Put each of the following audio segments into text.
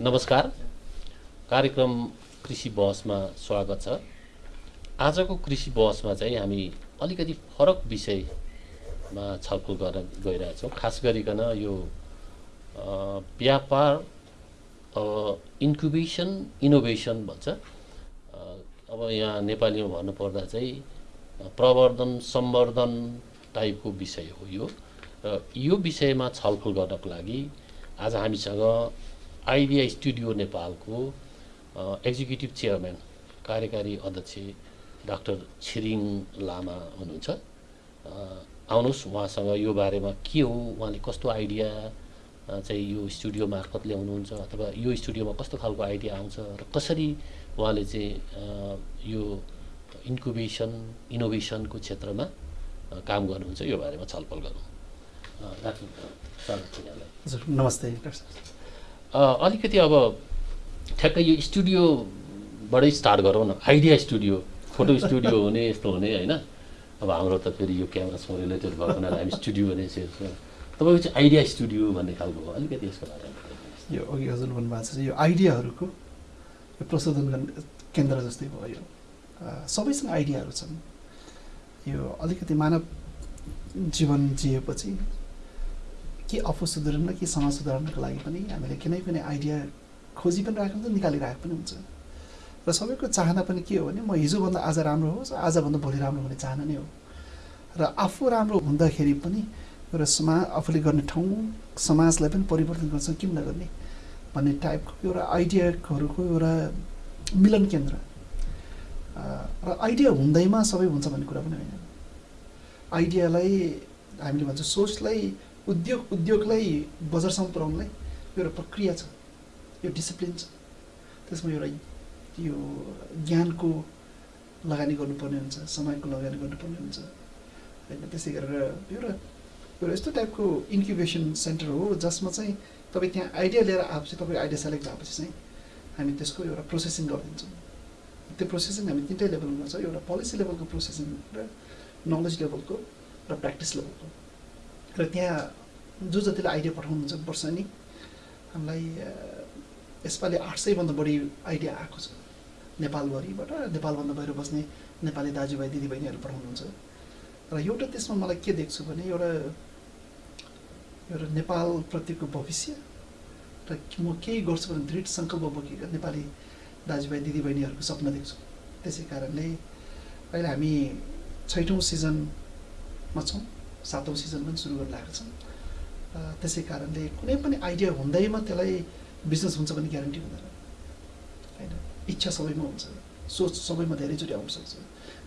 नमस्कार। कार्यक्रम कृषि बहसमा स्वागत छ। आजको कृषि बहसमा चाहिँ हामी अलिकति फरक विषयमा छलफल गर्न गइरहेछौँ खास गरिकन यो व्यापार इन्क्युबेसन इनोभेसन भन्छ। अब यहाँ नेपालीमा भन्नुपर्दा चाहिँ प्रवर्धन सम्वर्धन टाइपको विषय हो यो। र यो विषयमा छलफल गर्नको लागि आज हामीसँग आइडिया स्टुडियो नेपालको एक्जिक्युटिभ चेयरम्यान कार्यकारी अध्यक्ष डाक्टर छिरिङ लामा हुनुहुन्छ। आउनुहोस् उहाँसँग यो बारेमा के हो उहाँले कस्तो आइडिया चाहिँ यो स्टुडियो मार्फत ल्याउनुहुन्छ अथवा यो स्टुडियोमा कस्तो खालको आइडिया आउँछ र कसरी उहाँले चाहिँ यो इन्कुबेसन इनोभेसनको क्षेत्रमा काम गर्नुहुन्छ। यो बारेमा छलफल गरौँ। नमस्ते अलिकति अब ठ्याक्कै यो स्टुडियोबाटै स्टार्ट गरौँ न। आइडिया स्टुडियो फोटो स्टुडियो हुने यस्तो हुने होइन? अब हाम्रो त फेरि यो क्यामेरासँग रिलेटेड भएको हुनाले हामी स्टुडियो भने तपाईँको चाहिँ आइडिया स्टुडियो भन्ने खालको हो। अलिकति यसको बारेमा यो अघि हजुर भन्नुभएको छ यो आइडियाहरूको यो प्रशोधन गर्ने केन्द्र जस्तै भयो। सबैसँग आइडियाहरू छन्। यो अलिकति मानव जीवन जिएपछि के आफू सुधार्न कि समाज सुधार्नको लागि पनि हामीले कुनै पनि आइडिया खोजी पनि राखेको हुन्छ निकालिरहेको पनि हुन्छ। र सबैको चाहना पनि के हो भने म हिजोभन्दा आज राम्रो होस् आजभन्दा भोलि राम्रो हुने चाहना नै हो। र आफू राम्रो हुँदाखेरि पनि एउटा समाज आफूले गर्ने ठाउँ समाजलाई पनि परिवर्तन गर्छ किन नगर्ने भन्ने टाइपको एउटा आइडियाहरूको एउटा मिलन केन्द्र। र आइडिया हुँदैमा सबै हुन्छ भन्ने कुरा पनि होइन। आइडियालाई हामीले भन्छ सोचलाई उद्योग उद्योगलाई बजारसम्म पुऱ्याउनलाई एउटा प्रक्रिया छ यो डिसिप्लिन छ। त्यसमा एउटा यो ज्ञानको लगानी गर्नुपर्ने हुन्छ समयको लगानी गर्नुपर्ने हुन्छ। होइन त्यसै गरेर एउटा एउटा यस्तो टाइपको इन्क्युबेसन सेन्टर हो जसमा चाहिँ तपाईँ त्यहाँ आइडिया लिएर आएपछि तपाईँको आइडिया सेलेक्ट भएपछि चाहिँ हामी त्यसको एउटा प्रोसेसिङ गरिदिन्छौँ। त्यो प्रोसेसिङ हामी तिनटै लेभलमा गर्छ एउटा पोलिसी लेभलको प्रोसेसिङ र नलेज लेभलको र प्र्याक्टिस लेभलको र त्यहाँ जो जतिले आइडिया पठाउनुहुन्छ वर्ष नि हामीलाई यसपालि आठ सयभन्दा बढी आइडिया आएको छ। नेपालभरिबाट नेपालभन्दा बाहिर बस्ने नेपाली दाजुभाइ दिदीबहिनीहरू पठाउनुहुन्छ। र एउटा त्यसमा मलाई के देख्छु भने एउटा एउटा नेपालप्रतिको भविष्य र म केही गर्छु भने दृढ सङ्कल्प बोकेका नेपाली दाजुभाइ दिदीबहिनीहरूको सपना देख्छु। त्यसै कारणले अहिले हामी छैटौँ सिजनमा छौँ सातौँ सिजन पनि सुरु गर्न लागेको छौँ त्यसै कारणले कुनै पनि आइडिया हुँदैमा त्यसलाई बिजनेस हुन्छ भन्ने ग्यारेन्टी हुँदैन। होइन? इच्छा सबैमा हुन्छ। सोच सबैमा धेरैचोटि आउन सक्छ।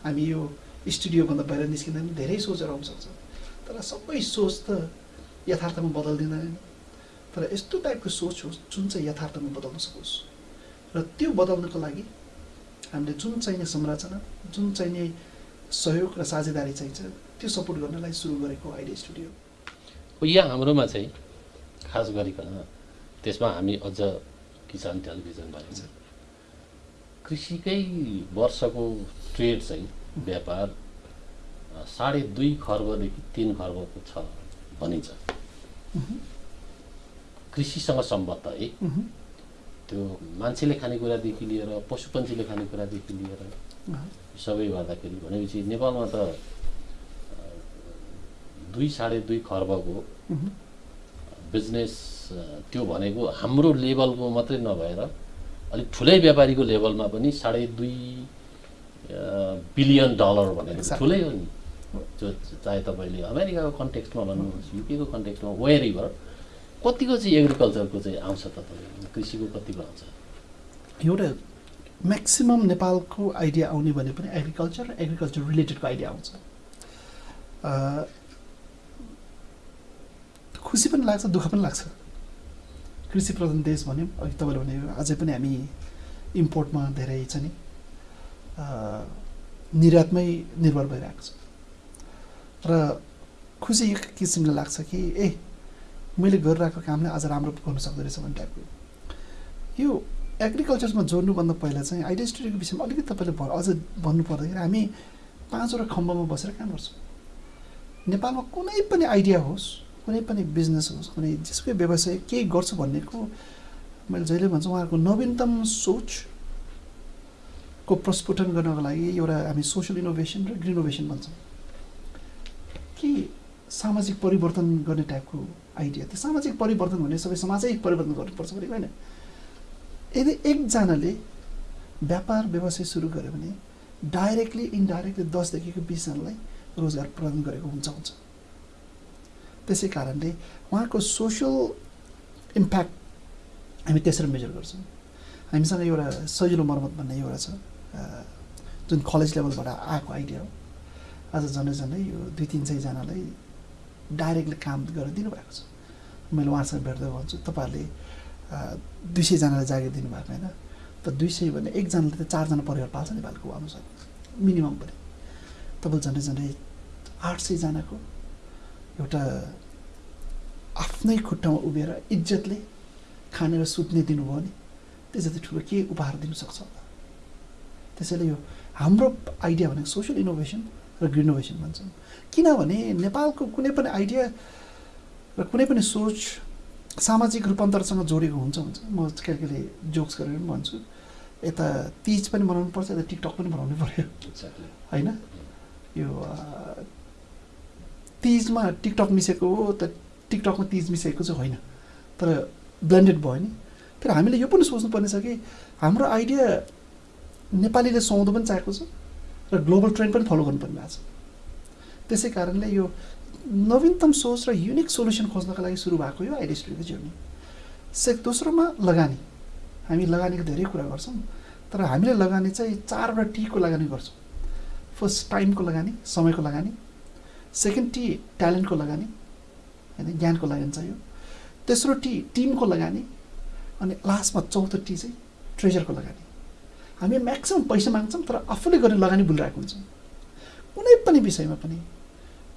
हामी यो स्टुडियोभन्दा बाहिर निस्किँदा पनि धेरै सोचहरू आउन सक्छ। तर सबै सोच त यथार्थमा बदलिँदैन तर यस्तो टाइपको सोच होस् जुन चाहिँ यथार्थमा बदल्न सकोस्। र त्यो बदल्नको लागि हामीले जुन चाहिने संरचना जुन चाहिने सहयोग र साझेदारी चाहिन्छ त्यो सपोर्ट गर्नलाई सुरु गरेको आइडिया स्टुडियो। यहाँ हाम्रोमा चाहिँ खास गरिकन त्यसमा हामी अझ किसान टेलिभिजन भएको छ। कृषिकै वर्षको ट्रेड चाहिँ व्यापार साढे दुई खर्बदेखि तिन खर्बको छ भनिन्छ। कृषिसँग सम्बद्ध है। त्यो मान्छेले खानेकुरादेखि लिएर पशु पन्छीले खानेकुरादेखि लिएर सबै गर्दाखेरि भनेपछि नेपालमा त दुई साढे दुई खर्बको बिजनेस त्यो भनेको हाम्रो लेभलको मात्रै नभएर अलिक ठुलै व्यापारीको लेभलमा पनि साढे दुई बिलियन डलर भनेको ठुलै हो नि। जो चाहे तपाईँले अमेरिकाको कन्टेक्स्टमा भन्नुहोस् युकेको कन्टेक्स्टमा वेयर कतिको चाहिँ एग्रिकल्चरको चाहिँ आउँछ त कृषिको कतिको आउँछ? एउटा म्याक्सिमम् नेपालको आइडिया आउने भने पनि एग्रिकल्चर र एग्रिकल्चर रिलेटेडको आइडिया आउँछ। खुसी पनि लाग्छ दुःख पनि लाग्छ। कृषि प्रधान देश भन्यौँ अघि तपाईँले भने अझै पनि हामी इम्पोर्टमा धेरै छ नि। निर्यातमै निर्भर भइरहेको छ। र खुसी यो किसिमले लाग्छ कि ए मैले गरिरहेको कामले आज राम्रो गर्नु सक्दो रहेछ भन्ने टाइपको यो एग्रिकल्चरमा जोड्नुभन्दा पहिला चाहिँ आइडिया स्टुडियोको विषयमा अलिकति तपाईँले अझ भन्नु पर्दाखेरि हामी पाँचवटा खम्बामा बसेर काम गर्छौँ। नेपालमा कुनै पनि आइडिया होस् कुनै पनि बिजनेस होस् कुनै जसकै व्यवसाय केही गर्छु भन्नेको मैले जहिले भन्छु उहाँहरूको नवीनतम सोचको प्रस्फुटन गर्नको लागि एउटा हामी सोसियल इनोभेसन र ग्रिनोभेसन भन्छौँ। कि सामाजिक परिवर्तन गर्ने टाइपको आइडिया त्यो सामाजिक परिवर्तन भने सबै समाजै परिवर्तन गर्नुपर्छ भनेको होइन। यदि एकजनाले व्यापार व्यवसाय सुरु गर्यो भने डाइरेक्टली इन्डाइरेक्टली दसदेखिको बिसजनालाई रोजगार प्रदान गरेको हुन्छ हुन्छ। त्यसै कारणले उहाँको सोसियल इम्प्याक्ट हामी त्यसरी मेजर गर्छौँ। हामीसँग एउटा सजिलो मर्मत भन्ने एउटा छ। जुन कलेज लेभलबाट आएको आइडिया हो। आज झन्डै झन्डै यो दुई तिन सयजनालाई डाइरेक्टली काम गरेर दिनुभएको छ। मैले उहाँसँग भेट्दै भन्छु तपाईँहरूले दुई सयजनालाई जागिर दिनुभएको होइन। त दुई सय भने एकजनाले त चारजना परिवार पाल्छ नेपालको अनुसार मिनिमम पनि। तपाईँले झन्डै झन्डै आठ सयजनाको एउटा आफ्नै खुट्टामा उभिएर इज्जतले खानेर सुत्ने दिनुभयो भने त्यो जति ठुलो के उपहार दिनु सक्छ होला? त्यसैले यो हाम्रो आइडिया भनेको सोसियल इनोभेसन र ग्रिनोभेसन भन्छौँ किनभने नेपालको कुनै पनि आइडिया र कुनै पनि सोच सामाजिक रूपान्तरसँग जोडिएको हुन्छ हुन्छ म कहिले कहिले जोक्स गरेर पनि भन्छु। यता तिज पनि मनाउनु पर्छ यता टिकटक पनि बनाउनु पऱ्यो होइन? यो तिजमा टिकटक मिसेको हो त टिकटकमा तिज मिसेको चाहिँ होइन। तर ब्लेन्डेड भयो नि। फेरि हामीले यो पनि सोच्नुपर्ने छ कि हाम्रो आइडिया नेपालीले सुहाउँदो पनि चाहेको छ। र ग्लोबल ट्रेन्ड पनि फलो गर्नुपर्ने भएको छ। त्यसै कारणले यो नवीनतम सोच र युनिक सोल्युसन खोज्नको लागि सुरु भएको यो आइडिया स्टुडियोको जर्नी से दोस्रोमा लगानी। हामी लगानीको धेरै कुरा गर्छौँ तर हामीले लगानी चाहिँ चारवटा टीको लगानी गर्छौँ। फर्स्ट टाइमको लगानी समयको लगानी। सेकेन्ड टी ट्यालेन्टको लगानी। होइन ज्ञानको लगानी चाहियो। तेस्रो टी टिमको लगानी। अनि लास्टमा चौथो टी चाहिँ ट्रेजरको लगानी। हामी म्याक्सिमम् पैसा माग्छौँ तर आफूले गर्ने लगानी भुलिरहेको हुन्छौँ। कुनै पनि विषयमा पनि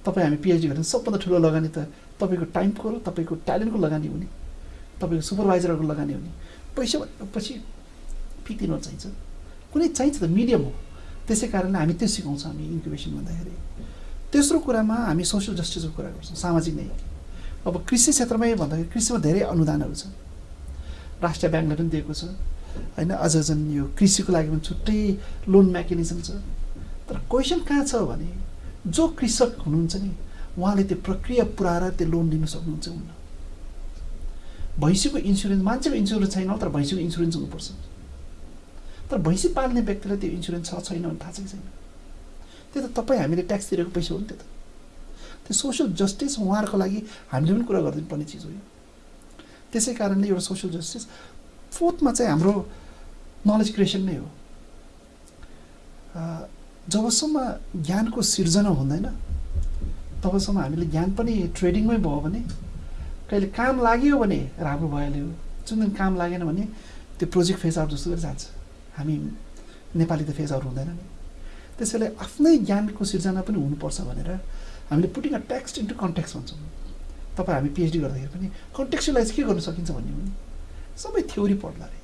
तपाईँ हामी पिएचडी गर्ने सबभन्दा ठुलो लगानी त तपाईँको टाइमको र तपाईँको ट्यालेन्टको लगानी हुने तपाईँको सुपरभाइजरहरूको लगानी हुने पैसा पछि फिक्दिनु चाहिन्छ? कुनै चाहिन्छ त मिडियम हो। त्यसै कारणले हामी त्यो सिकाउँछौँ हामी इन्क्युबेसन भन्दाखेरि। तेस्रो कुरामा हामी सोसियल जस्टिसको कुरा गर्छौँ सामाजिक न्याय। अब कृषि क्षेत्रमै भन्दाखेरि कृषिमा धेरै अनुदानहरू छ। राष्ट्रिय ब्याङ्कले पनि दिएको छ। होइन अझ झन् यो कृषिको लागि पनि छुट्टै लोन मेकानिजम छ। तर क्वेसन कहाँ छ भने जो कृषक हुनुहुन्छ नि उहाँले त्यो प्रक्रिया पुऱ्याएर त्यो लोन लिन सक्नुहुन्छ हुन्न? भैँसीको इन्सुरेन्स मान्छेको इन्सुरेन्स छैन तर भैँसीको इन्सुरेन्स हुनुपर्छ। तर भैँसी पाल्ने व्यक्तिलाई त्यो इन्सुरेन्स छ छैन भने थाहा छ कि छैन? त्यो त तपाईँ हामीले ट्याक्स तिरेको पैसा हो नि त्यो त। त्यो सोसियल जस्टिस उहाँहरूको लागि हामीले पनि कुरा गरिदिनु पर्ने चिज हो यो। त्यसै कारणले एउटा सोसियल जस्टिस फोर्थमा चाहिँ हाम्रो नलेज क्रिएसन नै हो। जबसम्म ज्ञानको सिर्जना हुँदैन तबसम्म हामीले ज्ञान पनि ट्रेडिङमै भयो भने कहिले काम लाग्यो भने राम्रो भइहाल्यो जुन दिन काम लागेन भने त्यो प्रोजेक्ट फेज आउट जस्तो गरी जान्छ हामी नेपाली त फेज आउट हुँदैन नि। त्यसैले आफ्नै ज्ञानको सिर्जना पनि हुनुपर्छ भनेर हामीले putting a text into context भन्छौँ। तपाईँ हामी पिएचडी गर्दाखेरि पनि कन्टेक्सुलाइज के गर्न सकिन्छ भन्ने हो सबै थ्योरी पढ्ला अरे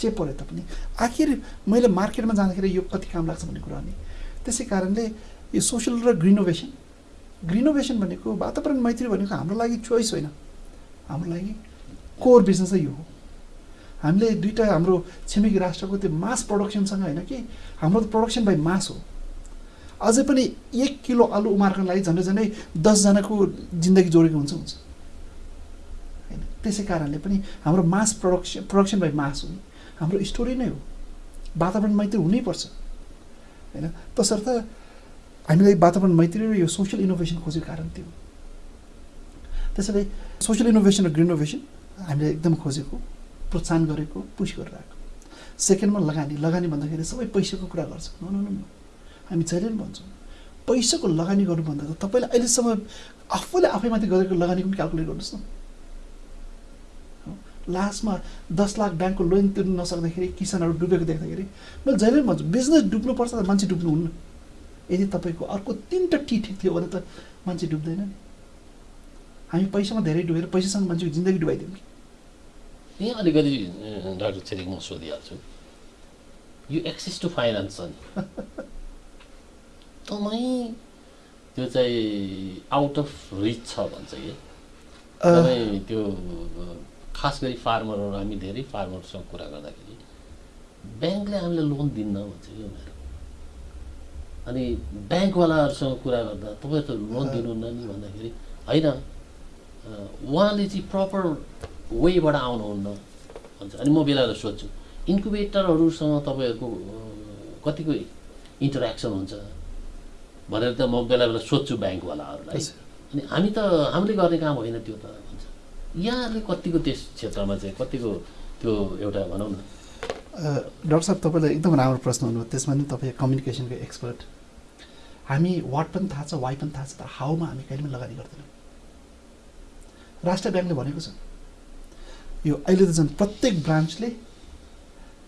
जे पढे तापनि। आखिर मैले मार्केटमा जाँदाखेरि यो कति काम लाग्छ भन्ने कुरा नि। त्यसै कारणले यो सोसियल र ग्रिनोभेसन ग्रिनोभेसन भनेको वातावरण मैत्री भनेको हाम्रो लागि चोइस होइन। हाम्रो लागि कोर बिजनेस यो हो। हामीले दुइटा हाम्रो छिमेकी राष्ट्रको त्यो मास प्रडक्सनसँग होइन कि हाम्रो त प्रडक्सन बाई मास हो। अझै पनि एक किलो आलु उमार्नको लागि झन्डै झन्डै दसजनाको जिन्दगी जोडेको हुन्छ हुन्छ। त्यसै कारणले पनि हाम्रो mass production production by mass हो हाम्रो स्टोरी नै हो। वातावरण मैत्री हुनैपर्छ। होइन? तसर्थ हामीलाई वातावरण मैत्री र यो सोसियल इनोभेसन खोजेको कारण त्यो त्यसैले सोसियल इनोभेसन र ग्रिनोभेसन हामीले एकदम खोजेको प्रोत्साहन गरेको पुस गरिरहेको। सेकेन्डमा लगानी लगानी भन्दाखेरि सबै पैसाको कुरा गर्छ। न हामी जहिले पनि भन्छौँ पैसाको लगानी गर्नुभन्दा त तपाईँले अहिलेसम्म आफूले आफैमाथि गरेको लगानीको पनि क्यालकुलेट गर्नुहोस् न। लास्टमा दस लाख ब्याङ्कको लोन तिर्नु नसक्दाखेरि किसानहरू डुबेको देख्दाखेरि मैले जहिले पनि भन्छु बिजनेस डुब्नुपर्छ त मान्छे डुब्नु हुन्न। यदि तपाईँको अर्को तिनवटा टी ठिक थियो भने त मान्छे डुब्दैन नि। हामी पैसामा धेरै डुबेर पैसासँग मान्छेको जिन्दगी डुबाइदिउँ कि? यहीँ अलिकति डाक्टर छेरिङ म सोधिहाल्छु। यो एक्सेस टु फाइनेन्स छ नि। एकदमै त्यो चाहिँ आउट अफ रिच छ भन्छ कि? त्यो खास गरी फार्मरहरू हामी धेरै फार्मरसँग कुरा गर्दाखेरि ब्याङ्कले हामीलाई लोन दिन्न भन्छ कि उनीहरू? अनि ब्याङ्कवालाहरूसँग कुरा गर्दा तपाईँ त लोन दिनुहुन्न नि भन्दाखेरि होइन उहाँले चाहिँ प्रपर वेबाट आउनुहुन्न भन्छ। अनि म बेला बेला सोध्छु इन्कुबेटरहरूसँग तपाईँहरूको कतिको इन्टरेक्सन हुन्छ? भनेर त म बेला बेला सोध्छु ब्याङ्कवालाहरूलाई। अनि हामी त हामीले गर्ने काम होइन त्यो त। यहाँहरूले कतिको त्यस क्षेत्रमा चाहिँ कतिको त्यो एउटा भनौँ न। डाक्टर साहब तपाईँले एकदम राम्रो प्रश्न हुनुभयो त्यसमा नि तपाईँ कम्युनिकेसनको एक्सपर्ट हामी वाट पनि थाहा छ वाइ पनि थाहा छ तर हाउमा हामी कहिले पनि लगानी गर्दैनौँ। राष्ट्र ब्याङ्कले भनेको छ। यो अहिले त झन् प्रत्येक ब्रान्चले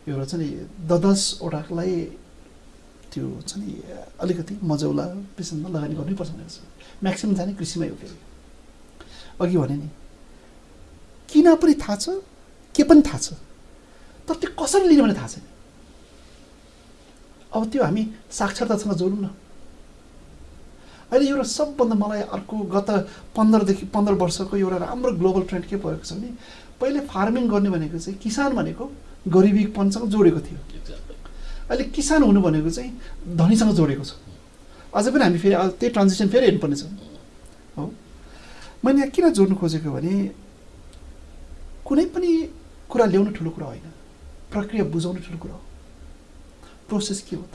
एउटा छ नि द दसवटालाई त्यो छ नि अलिकति मजौला विषयमा लगानी गर्नैपर्छ भनेको छ। म्याक्सिमम् जाने कृषिमै हो फेरि। अघि भने नि किन पनि थाहा छ? के पनि थाहा छ? तर त्यो कसरी लिने भने थाहा छैन। अब त्यो हामी साक्षरतासँग जोडौँ न। अहिले एउटा सबभन्दा मलाई अर्को गत पन्ध्रदेखि पन्ध्र वर्षको एउटा राम्रो ग्लोबल ट्रेन्ड के भएको छ भने पहिले फार्मिङ गर्ने भनेको चाहिँ किसान भनेको गरिबीपनसँग जोडेको थियो। अहिले किसान हुनु भनेको चाहिँ धनीसँग जोडेको छ। अझै पनि हामी फेरि त्यही ट्रान्जेक्सन फेरि हेर्नुपर्नेछ हो? मैले यहाँ किन जोड्नु खोजेको भने कुनै पनि कुरा ल्याउनु ठुलो कुरा होइन। प्रक्रिया बुझाउनु ठुलो कुरा हो। प्रोसेस के हो त?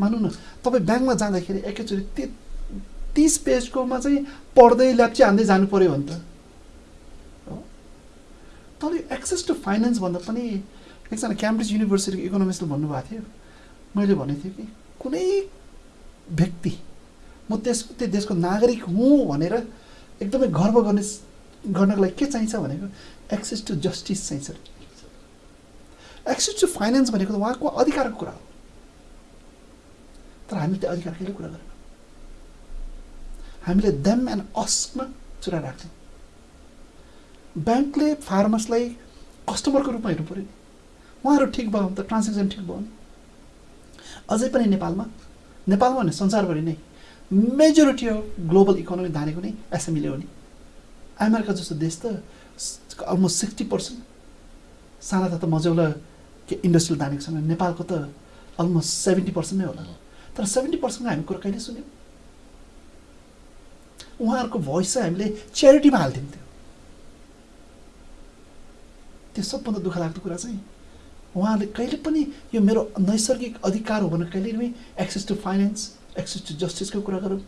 मानौँ न तपाईँ ब्याङ्कमा जाँदाखेरि एकैचोटि ति तिस पेजकोमा चाहिँ पढ्दै ल्याप्ची हान्दै जानु पऱ्यो भने त। तर एक्सेस टु फाइनेन्स भन्दा पनि एकजना क्याम्ब्रिज युनिभर्सिटीको इकोनोमिस्टले भन्नुभएको थियो। मैले भनेको थिएँ कि कुनै व्यक्ति म त्यस त्यो देशको नागरिक हुँ भनेर एकदमै गर्व गर्ने गर्नको लागि के चाहिन्छ भनेको एक्सेस टु जस्टिस चाहिन्छ। एक्सेस टु फाइनेन्स भनेको त उहाँको अधिकारको कुरा हो। तर हामीले त्यो अधिकार कहिले कुरा गरेनौँ? हामीले देम एन्ड अस्कमा चुरा राख्छौँ। ब्याङ्कले फार्मर्सलाई कस्टमरको रूपमा हेर्नु पऱ्यो नि। उहाँहरू ठिक भयो भने त ट्रान्जेक्सन ठिक भयो नि। अझै पनि नेपालमा नेपालमा भने संसारभरि नै मेजोरिटी अफ ग्लोबल इकोनोमी धानेको नै एसएमईले हो नि। अमेरिका जस्तो देश त अलमोस्ट सिक्सटी पर्सेन्ट साना त मजौला के इन्डस्ट्रियल धानेको छ भने नेपालको त अलमोस्ट सेभेन्टी पर्सेन्ट नै होला। तर सेभेन्टी पर्सेन्टको हामी कुरा कहिले सुन्यौँ? उहाँहरूको भोइस चाहिँ हामीले च्यारिटीमा हाल्थ्यौँ त्यो। त्यो सबभन्दा दुःख लाग्दो कुरा चाहिँ उहाँहरूले कहिले पनि यो मेरो नैसर्गिक अधिकार हो भनेर कहिले पनि access to finance access to जस्टिसको कुरा गरौँ।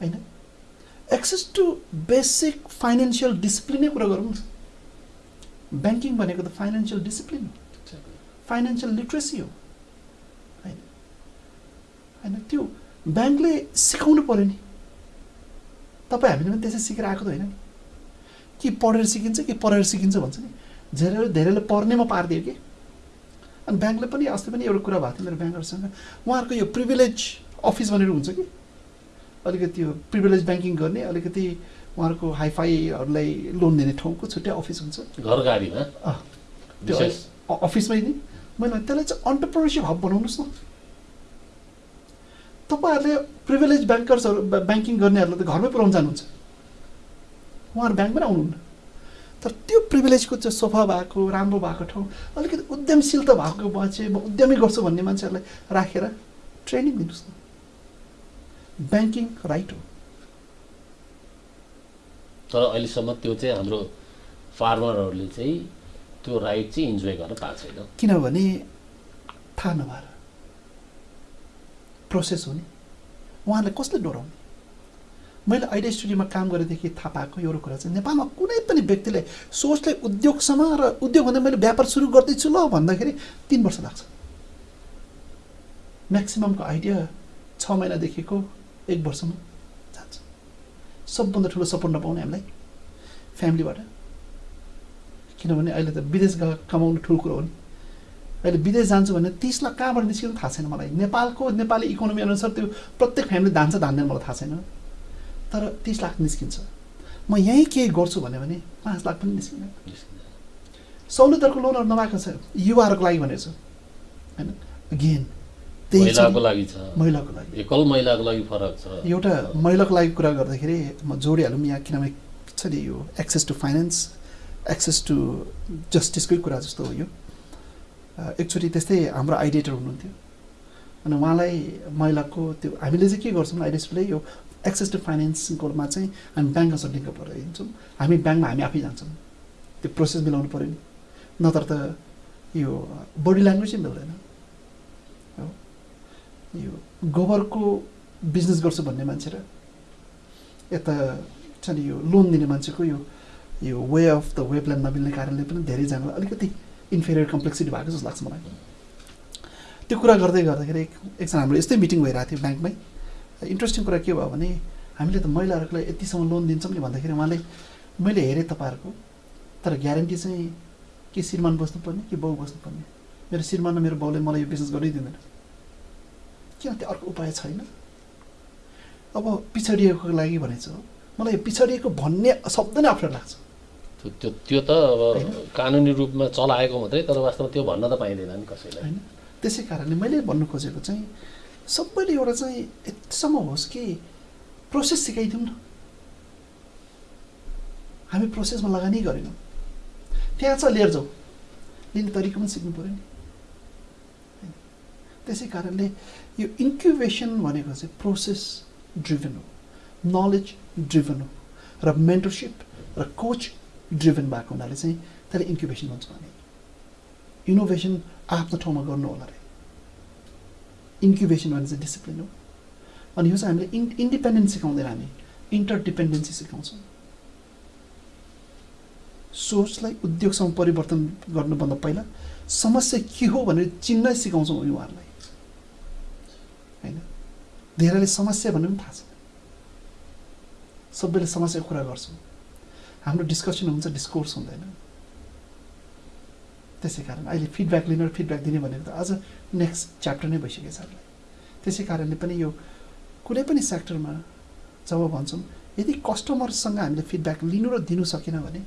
होइन? एक्सेस टु बेसिक फाइनेन्सियल डिसिप्लिनै कुरा गरौँ न। ब्याङ्किङ भनेको त फाइनेन्सियल डिसिप्लिन हो फाइनेन्सियल लिट्रेसी हो। होइन। होइन त्यो ब्याङ्कले सिकाउनु पऱ्यो नि। तपाईँ हामीले पनि त्यसै सिकेर आएको त होइन नि। कि पढेर सिकिन्छ कि पढेर सिकिन्छ भन्छ नि। धेरै धेरैले पढ्नेमा पारिदियो कि। अनि ब्याङ्कले पनि अस्ति पनि एउटा कुरा भएको थियो मेरो ब्याङ्कहरूसँग। उहाँहरूको यो प्रिभिलेज अफिस भनेर हुन्छ कि। अलिकति यो प्रिभिलेज ब्याङ्किङ गर्ने अलिकति उहाँहरूको हाइफाईहरूलाई लोन दिने ठाउँको छुट्टै अफिस हुन्छ। घर गाडीमा? त्यो अफिसमै नि। मैले त्यसलाई चाहिँ अन्टरप्रोनरसिप हब बनाउनुहोस् न। तपाईँहरूले प्रिभिलेज ब्याङ्कर्सहरू ब्या- ब्याङ्किङ गर्नेहरूलाई त घरमै पुऱ्याउनु जानुहुन्छ। उहाँहरू ब्याङ्कमै आउनुहुन्न। तर त्यो प्रिभिलेजको चाहिँ सोफा भएको राम्रो भएको ठाउँ अलिकति उद्यमशीलता भएको मान्छे म उद्यमी गर्छु भन्ने मान्छेहरूलाई राखेर ट्रेनिङ दिनुहोस् न। ब्याङ्किङ राइट हो तर अहिलेसम्म त्यो चाहिँ हाम्रो फार्मरहरूले चाहिँ त्यो राइट चाहिँ इन्जोय गर्न पाएको छैन। किनभने थाहा नभएर प्रोसेस हो नि उहाँले कसले डोराउने? मैले आइडिया स्टुडियोमा काम गरेदेखि थाहा पाएको एउटा कुरा चाहिँ नेपालमा कुनै पनि व्यक्तिले सोचले उद्योगसँग र उद्योग भन्दा मैले व्यापार सुरु गर्दैछु ल भन्दाखेरि तिन वर्ष लाग्छ। म्याक्सिममको आइडिया छ महिनादेखिको एक वर्षमा। जान्छ सबभन्दा ठुलो सपोर्ट नपाउने हामीलाई फ्यामिलीबाट किनभने अहिले त विदेश गएर कमाउनु ठुलो कुरो हो नि। अहिले विदेश जान्छु भने तिस लाख कहाँबाट निस्किनु थाहा छैन मलाई। नेपालको नेपाली इकोनोमी अनुसार त्यो प्रत्येक फ्यामिली धान्छ धान्दैन मलाई थाहा छैन। तर तिस लाख निस्किन्छ। म यहीँ केही गर्छु भन्यो भने पाँच लाख पनि निस्किँदैन। सहुलियतहरूको लोनहरू नभएको छ। युवाहरूको लागि भनेको छु। होइन? अगेन त्यही महिलाको छ लागि छ। महिलाको लागि। एकल महिलाको लागि फरक छ। एउटा महिलाको लागि कुरा गर्दाखेरि म जोडिहालौँ यहाँ किनभने छ नि यो access to finance access to जस्टिसकै कुरा जस्तो हो यो। एकचोटि त्यस्तै हाम्रो आइडिएटर हुनुहुन्थ्यो। अनि उहाँलाई महिलाको त्यो हामीले चाहिँ के गर्छौँ आइडिएसले यो एक्सेस टु फाइनेन्सकोमा चाहिँ हामी ब्याङ्कसँग लिङ्क भएर हिँड्छौँ। हामी ब्याङ्कमा हामी आफै जान्छौँ। त्यो प्रोसेस मिलाउनु पऱ्यो नि। नत्र त यो बडी ल्याङ्ग्वेजै मिल्दैन। यो गोबरको बिजनेस गर्छु भन्ने मान्छे र यता छ नि यो लोन दिने मान्छेको यो यो way of the way plan नमिल्ने कारणले पनि धेरैजनालाई अलिकति इन्फेरियर कम्प्लेक्सिटी भएको जस्तो लाग्छ मलाई। त्यो कुरा गर्दै गर्दाखेरि एक- एकजना हाम्रो यस्तै मिटिङ भइरहेको थियो ब्याङ्कमै। इन्ट्रेस्टिङ कुरा के भयो भने हामीले त महिलाहरूलाई यतिसम्म लोन दिन्छौँ नि भन्दाखेरि उहाँले मैले हेरेँ तपाईँहरूको तर ग्यारेन्टी चाहिँ के श्रीमान बस्नुपर्ने कि बाउ बस्नुपर्ने? मेरो श्रीमान र मेरो बाउले मलाई यो बिजनेस गर्नै दिँदैन। किन त्यो अर्को उपाय छैन। अब पिछडिएको लागि भनेको छ मलाई यो पिछडिएको भन्ने शब्द नै अप्ठ्यारो लाग्छ। त्यो त्यो त अब कानुनी रूपमा चलाएको मात्रै तर वास्तवमा त्यो भन्न त पाइँदैन नि कसैलाई। होइन? त्यसै कारणले मैले भन्नु खोजेको चाहिँ सबैले एउटा चाहिँ यतिसम्म होस् कि प्रोसेस सिकाइदिउँ न। हामी प्रोसेसमा लगानी गरेनौँ। त्यहाँ छ लिएर जाउँ लिने तरिका पनि सिक्नु पऱ्यो नि? त्यसै कारणले यो इन्क्युबेसन भनेको चाहिँ प्रोसेस ड्रिभन हो नलेज ड्रिभन हो र मेन्टरसिप र कोच ड्रिभन भएको हुनाले चाहिँ त्यसलाई इन्क्युबेसन भन्छ भने इनोभेसन आफ्नो ठाउँमा गर्नु होला रे इन्क्युबेसन भने चाहिँ डिसिप्लिन हो अनि यो चाहिँ हामीले इन् इन्डिपेन्डेन्स सिकाउँदैन हामी इन्टरडिपेन्डेन्सी सिकाउँछौँ सोचलाई उद्योगसँग परिवर्तन गर्नुभन्दा पहिला समस्या के हो भनेर चिन्नै सिकाउँछौँ उहाँहरूलाई धेरैले समस्या भन्ने पनि थाहा छ। सबैले समस्याको कुरा गर्छौँ। हाम्रो डिस्कसन हुन्छ डिस्कोर्स हुँदैन। त्यसै कारण अहिले फिडब्याक लिने र फिडब्याक दिने भनेको त अझ नेक्स्ट च्याप्टर नै भइसकेको छ हामीलाई। त्यसै कारणले पनि यो कुनै पनि सेक्टरमा जब भन्छौँ यदि कस्टमरसँग हामीले फिडब्याक लिनु र दिनु सकेन भने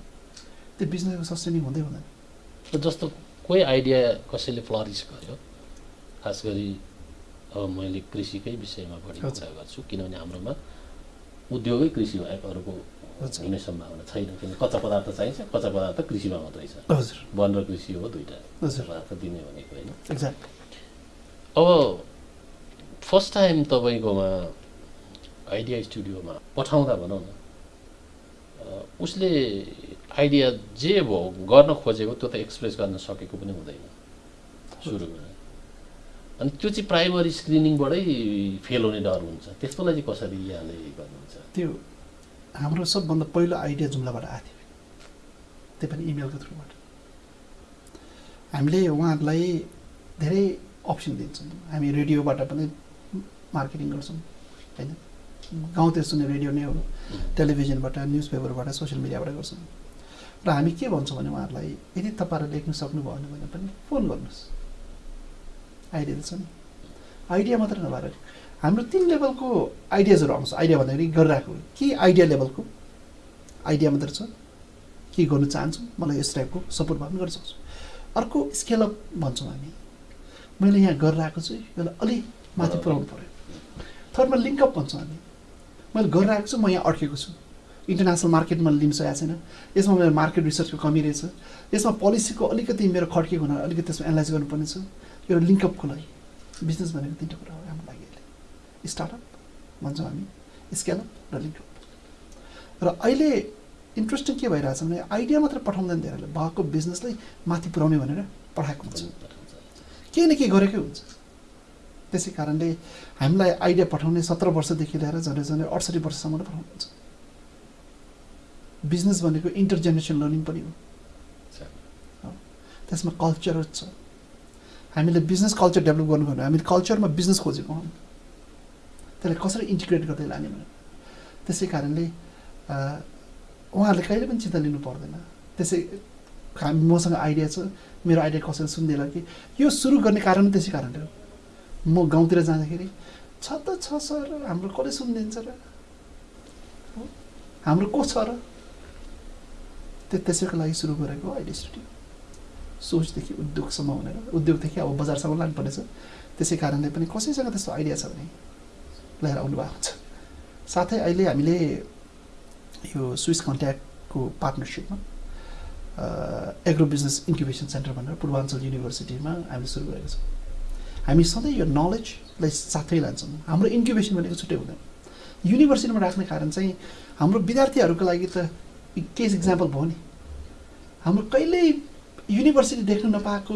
त्यो बिजनेसको सस्टेनिङ हुँदै हुँदैन। जस्तो कोही आइडिया कसैले फ्लरिस गर्यो खास गरी अब मैले कृषिकै विषयमा बढी। कुरा गर्छु किनभने हाम्रोमा उद्योगै कृषि बाहेक अरूको। हुने सम्भावना छैन किन कच्चा पदार्थ चाहिन्छ कच्चा पदार्थ कृषिमा मात्रै छ। हजुर। वन र कृषि हो दुइटा पदार्थ दिने भनेको होइन। अब फर्स्ट टाइम तपाईँकोमा आइडिया स्टुडियोमा पठाउँदा भनौँ न उसले आइडिया जे भयो गर्न खोजेको त्यो त एक्सप्रेस गर्न सकेको पनि हुँदैन। सुरुमा। अनि त्यो चाहिँ प्राइमरी स्क्रिनिङबाटै फेल हुने डर हुन्छ। त्यस्तोलाई चाहिँ कसरी यहाँले गर्नुहुन्छ? त्यो हाम्रो सबभन्दा पहिलो आइडिया जुम्लाबाट आएको थियो। त्यो पनि इमेलको थ्रुबाट। हामीले उहाँहरूलाई धेरै अप्सन दिन्छौँ। हामी रेडियोबाट पनि मार्केटिङ गर्छौँ होइन? गाउँतिर सुन्ने रेडियो नै हो टेलिभिजनबाट न्युज पेपरबाट सोसियल मिडियाबाट गर्छौँ। र हामी के भन्छौँ भने उहाँहरूलाई यदि तपाईँहरू लेख्न सक्नुभयो भने पनि फोन गर्नुहोस्। आइडिया त छ नि आइडिया मात्र नभएर हाम्रो तिन लेभलको आइडियाजहरू आउँछ। आइडिया भन्दाखेरि गरिरहेको के आइडिया लेभलको? आइडिया मात्र छ। के गर्नु चाहन्छु? मलाई यस टाइपको सपोर्ट भए पनि गर्न सक्छु। अर्को स्केलअप भन्छौँ हामी। मैले यहाँ गरिरहेको छु यसलाई अलिक माथि पुऱ्याउनु पऱ्यो थर्डमा लिङ्कअप भन्छौँ हामी। मैले गरिरहेको छु म यहाँ अड्केको छु। इन्टरनेसनल मार्केटमा लिन सकेको छैन। यसमा मेरो मार्केट रिसर्चको कमी रहेछ। यसमा पोलिसीको अलिकति मेरो खड्केको हुनाले अलिकति त्यसमा एनालाइज गर्नुपर्ने छ एउटा लिङ्कअपको लागि बिजनेस भनेको तिनवटा कुरा हो हाम्रो लागि अहिले। स्टार्टअप भन्छौँ हामी स्केलअप र लिङ्कअप र अहिले इन्ट्रेस्टिङ के भइरहेछ भने आइडिया मात्र पठाउँदैन धेरैले भएको बिजनेसलाई माथि पुऱ्याउने भनेर पठाएको हुन्छ। केही न केही गरेकै हुन्छ। त्यसै कारणले हामीलाई आइडिया पठाउने सत्र वर्षदेखि लिएर झन्डै झन्डै अडसठी वर्षसम्म नै पठाउनुहुन्छ बिजनेस भनेको इन्टर जेनेरेसन लर्निङ पनि हो। हो। त्यसमा कल्चर छ। हामीले बिजनेस कल्चर डेभलप गर्नु भने हामीले कल्चरमा बिजनेस खोजेको हौँ। त्यसलाई कसरी इन्टिग्रेट गर्दै लाने भनेर। त्यसै कारणले उहाँहरूले कहिले पनि चिन्ता लिनु पर्दैन। त्यसै हामी मसँग आइडिया छ। मेरो आइडिया कसैले सुन्दैन कि? यो सुरु गर्ने कारण त्यसै कारणले हो। म गाउँतिर जाँदाखेरि छ त छ सर हाम्रो कसले सुनिदिन्छ र? हाम्रो को छ र? त्यो त्यसैको लागि सुरु गरेको अहिले स्टुडियो। सोचदेखि उद्योगसम्म भनेर। उद्योगदेखि अब बजारसम्म लानुपर्नेछ त्यसै कारणले पनि कसैसँग त्यस्तो आइडिया छ भने लिएर आउनु भएको छ। साथै अहिले हामीले यो स्विस कन्ट्याक्टको पार्टनरसिपमा एग्रो बिजनेस इन्क्युबेसन सेन्टर भनेर पूर्वाञ्चल युनिभर्सिटीमा हामीले सुरु गरेको छौँ। हामी सधैँ यो नलेजलाई साथै लान्छौँ। हाम्रो इन्क्युबेसन भनेको छुट्टै हुँदैन। युनिभर्सिटीमा राख्ने कारण चाहिँ हाम्रो विद्यार्थीहरूको लागि त केस इक्जाम्पल भयो नि। हाम्रो कहिल्यै युनिभर्सिटी देख्नु नपाएको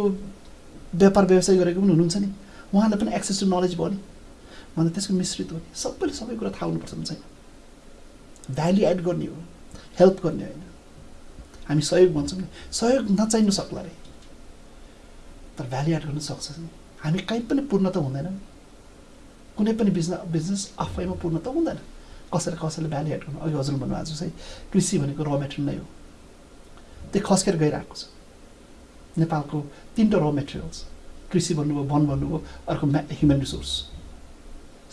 व्यापार व्यवसाय गरेको पनि हुनुहुन्छ नि? उहाँलाई पनि एक्सेस टु नलेज भयो नि। भन्दा त्यसको मिश्रित हो नि। सबैले सबै कुरा थाहा हुनुपर्छ भने छैन भ्याल्यु एड गर्ने हो। हेल्प गर्ने होइन। हामी सहयोग भन्छौँ नि। सहयोग नचाहिनु सक्ला अरे तर भ्याल्यु एड गर्नु सक्छ नि। हामी कहीँ पनि पूर्ण त हुँदैनौँ। कुनै पनि बिजनेस बिजनेस आफैमा पूर्ण त हुँदैन। कसैले कसैले भ्याल्यु एड गर्नु। अघि हजुर भन्नुभएको छ चाहिँ कृषि भनेको र मेटेरियल नै हो। त्यो खस्केर गइरहेको छ। नेपालको तिनवटा र मेटेरियल्स कृषि भन्नुभयो वन भन्नुभयो अर्को म्या ह्युमन रिसोर्स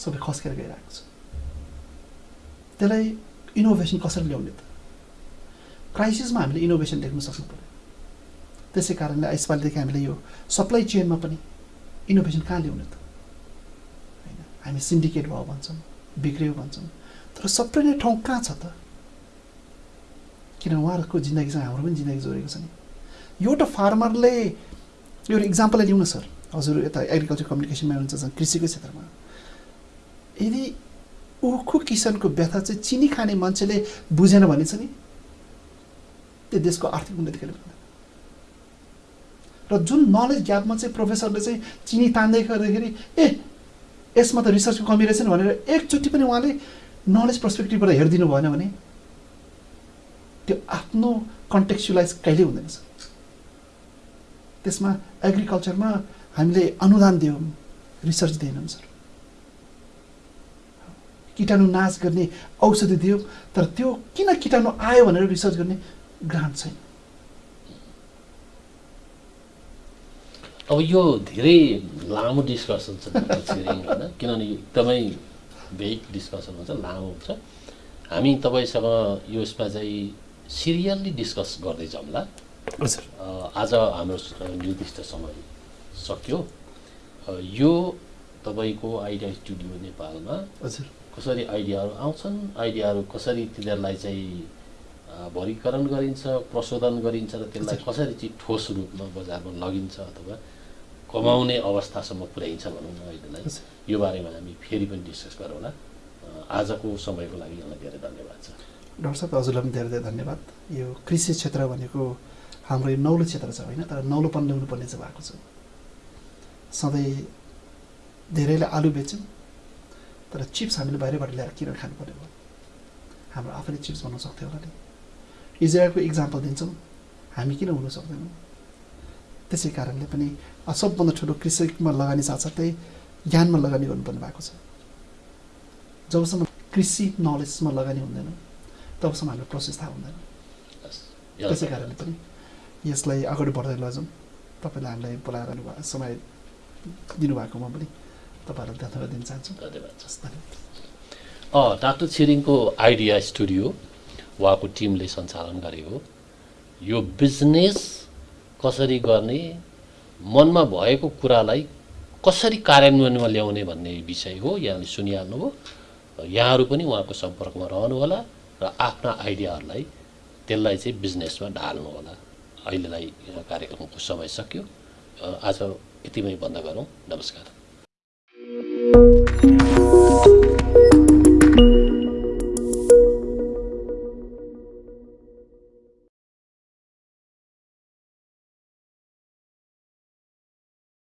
सबै खस्केर गइरहेको छ। त्यसलाई इनोभेसन कसरी ल्याउने त? क्राइसिसमा हामीले इनोभेसन देख्न सक्नु पऱ्यो त्यसै कारणले यसपालिदेखि हामीले यो सप्लाई चेनमा पनि इनोभेसन कहाँ ल्याउने त? होइन हामी सिन्डिकेट भयो भन्छौँ बिग्रियो भन्छौँ। तर सबै नै ठाउँ कहाँ छ त? किन उहाँहरूको जिन्दगीसँग हाम्रो पनि जिन्दगी जोडेको छ नि? एउटा फार्मरले एउटा इक्जाम्पललाई लिउँ न सर। हजुर यता एग्रिकल्चर कम्युनिकेसनमा हुनुहुन्छ कृषिको क्षेत्रमा। यदि उखु किसानको व्यथा चाहिँ चिनी खाने मान्छेले बुझेन भने चाहिँ नि त्यो देशको आर्थिक उन्नति कहिले र जुन नलेज ग्यापमा चाहिँ प्रोफेसरले चाहिँ चिनी तान्दै गर्दाखेरि ए यसमा त रिसर्चको कमी रहेछ नि भनेर एकचोटि पनि उहाँले नलेज पर्सपेक्टिभबाट हेरिदिनु भएन भने त्यो आफ्नो कन्टेक्चुलाइज कहिल्यै हुँदैन सर। त्यसमा एग्रिकल्चरमा हामीले अनुदान दियौँ रिसर्च दिएनौँ सर। किटाणु नाश गर्ने औषधि दियो तर त्यो किन किटाणु आयो भनेर रिसर्च गर्ने ग्रान्ट छैन। अब यो धेरै लामो डिस्कसन छ किनभने एकदमै भेग डिस्कसन हुन्छ लामो हुन्छ। हामी तपाईँसँग यसमा चाहिँ सिरियल्ली डिस्कस गर्दै जाउँला आज हाम्रो निर्दिष्ट समय सक्यो। यो तपाईँको आइडिया स्टुडियो नेपालमा हजुर। कसरी आइडियाहरू आउँछन्? आइडियाहरू कसरी तिनीहरूलाई चाहिँ भरीकरण गरिन्छ प्रशोधन गरिन्छ र त्यसलाई कसरी चाहिँ ठोस रूपमा बजारमा लगिन्छ अथवा कमाउने अवस्थासम्म पुर्याइन्छ भनौँ न अहिलेलाई यो बारेमा हामी फेरि पनि डिस्कस गरौँला आजको समयको लागि यहाँलाई धेरै धन्यवाद छ। डाक्टर साहब हजुरलाई पनि धेरै धेरै धन्यवाद। यो कृषि क्षेत्र भनेको हाम्रो यो नौलो क्षेत्र छ होइन तर नौलोपन ल्याउनु पर्ने चाहिँ भएको छ। सधैँ धेरैले आलु बेच्यौँ तर चिप्स हामीले बाहिरबाट ल्याएर किनेर खानुपर्ने भयो? हाम्रो आफैले चिप्स बनाउन सक्थ्यो होला नि। इजरायलको इक्जाम्पल दिन्छौँ हामी किन हुन सक्दैनौँ? त्यसै कारणले पनि सबभन्दा ठुलो कृषिमा लगानी साथसाथै ज्ञानमा लगानी गर्नुपर्ने भएको छ। जबसम्म कृषि नलेजमा लगानी हुँदैन तबसम्म हाम्रो प्रोसेस थाहा हुँदैन। त्यसै कारणले पनि यसलाई अगाडि बढ्दै लैजाउँ तपाईँले हामीलाई बोलाएर समय दिनुभएकोमा पनि तपाईँहरूलाई धन्यवाद दिन चाहन्छु। धन्यवाद धन्यवाद। डाक्टर छिरिङको आइडिया स्टुडियो उहाँको टिमले सञ्चालन गरेको यो बिजनेस कसरी गर्ने मनमा भएको कुरालाई कसरी कार्यान्वयनमा ल्याउने भन्ने विषय हो यहाँले सुनिहाल्नुभयो यहाँहरू पनि उहाँको सम्पर्कमा रहनुहोला र आफ्ना आइडियाहरूलाई त्यसलाई चाहिँ बिजनेसमा ढाल्नुहोला। अहिलेलाई कार्यक्रमको समय सक्यो। आज यतिमै बन्द गरौँ। नमस्कार।